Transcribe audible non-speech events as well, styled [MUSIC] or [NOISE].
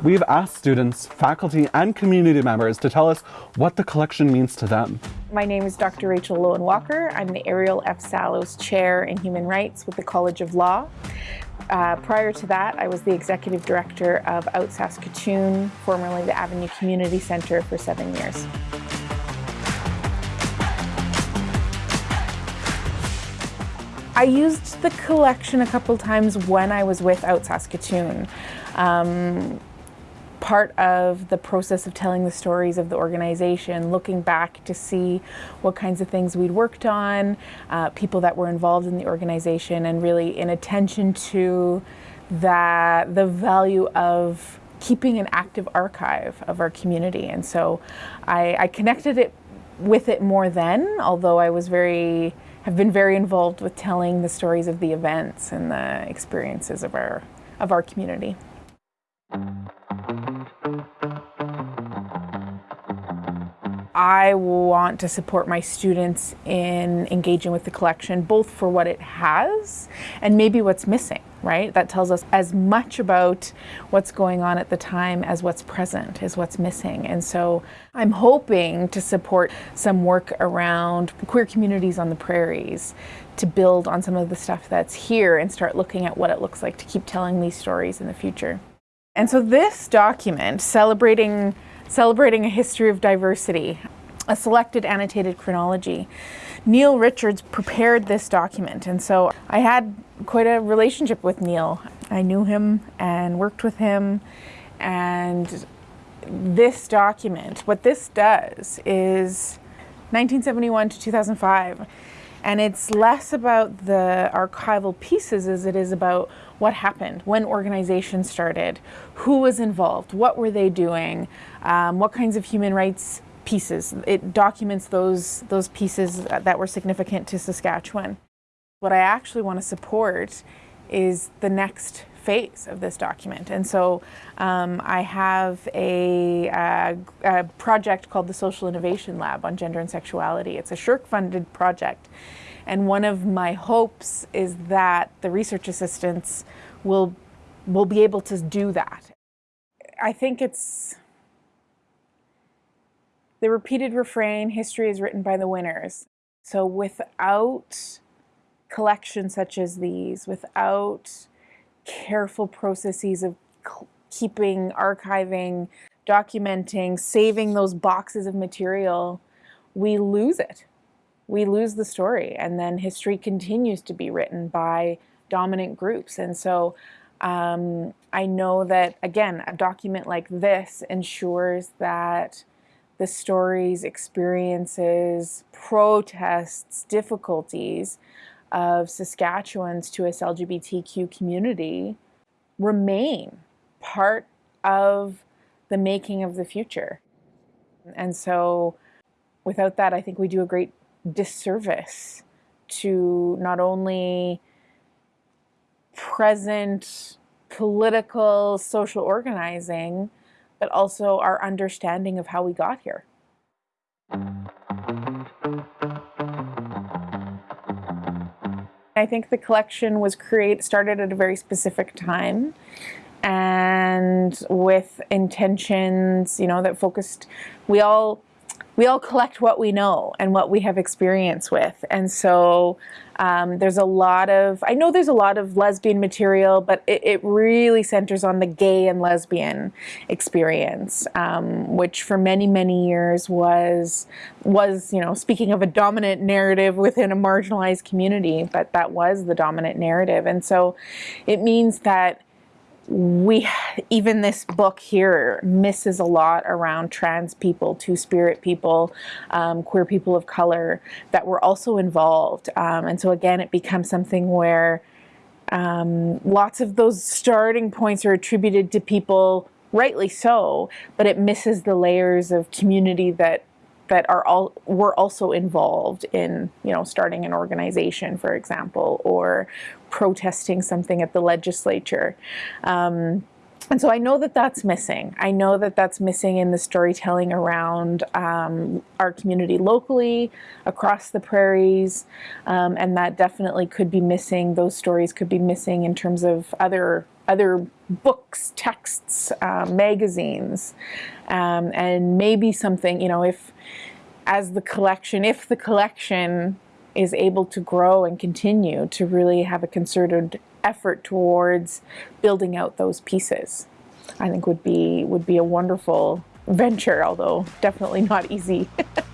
We've asked students, faculty, and community members to tell us what the collection means to them. My name is Dr. Rachel Loewen Walker. I'm the Ariel F. Sallows Chair in Human Rights with the College of Law. Uh, prior to that, I was the Executive Director of Out Saskatoon, formerly the Avenue Community Centre, for seven years. I used the collection a couple times when I was with Out Saskatoon. Um, part of the process of telling the stories of the organization, looking back to see what kinds of things we'd worked on, uh, people that were involved in the organization, and really in attention to that the value of keeping an active archive of our community. And so I, I connected it with it more then, although I was very have been very involved with telling the stories of the events and the experiences of our of our community. I want to support my students in engaging with the collection, both for what it has and maybe what's missing, right? That tells us as much about what's going on at the time as what's present, is what's missing. And so I'm hoping to support some work around queer communities on the prairies to build on some of the stuff that's here and start looking at what it looks like to keep telling these stories in the future. And so this document, celebrating celebrating a history of diversity, a selected annotated chronology. Neil Richards prepared this document, and so I had quite a relationship with Neil. I knew him and worked with him, and this document, what this does is 1971 to 2005, and it's less about the archival pieces as it is about what happened, when organizations started, who was involved, what were they doing, um, what kinds of human rights pieces. It documents those, those pieces that were significant to Saskatchewan. What I actually want to support is the next phase of this document. And so um, I have a, uh, a, project called the Social Innovation Lab on Gender and Sexuality. It's a SSHRC-funded project. And one of my hopes is that the research assistants will, will be able to do that. I think it's the repeated refrain, history is written by the winners. So without collections such as these, without careful processes of keeping, archiving, documenting, saving those boxes of material, we lose it we lose the story and then history continues to be written by dominant groups. And so um, I know that, again, a document like this ensures that the stories, experiences, protests, difficulties of Saskatchewan's 2S LGBTQ community remain part of the making of the future. And so without that, I think we do a great disservice to not only present political social organizing, but also our understanding of how we got here. I think the collection was created started at a very specific time and with intentions, you know, that focused we all we all collect what we know and what we have experience with. And so um, there's a lot of, I know there's a lot of lesbian material, but it, it really centers on the gay and lesbian experience, um, which for many, many years was, was, you know, speaking of a dominant narrative within a marginalized community, but that was the dominant narrative. And so it means that we even this book here misses a lot around trans people two-spirit people um, queer people of color that were also involved. Um, and so again it becomes something where um, lots of those starting points are attributed to people rightly so but it misses the layers of community that that are all were also involved in you know starting an organization for example or protesting something at the legislature. Um, and so I know that that's missing. I know that that's missing in the storytelling around um, our community locally, across the prairies, um, and that definitely could be missing. Those stories could be missing in terms of other other books, texts, um, magazines, um, and maybe something, you know, if as the collection, if the collection is able to grow and continue to really have a concerted effort towards building out those pieces, I think would be would be a wonderful venture, although definitely not easy. [LAUGHS]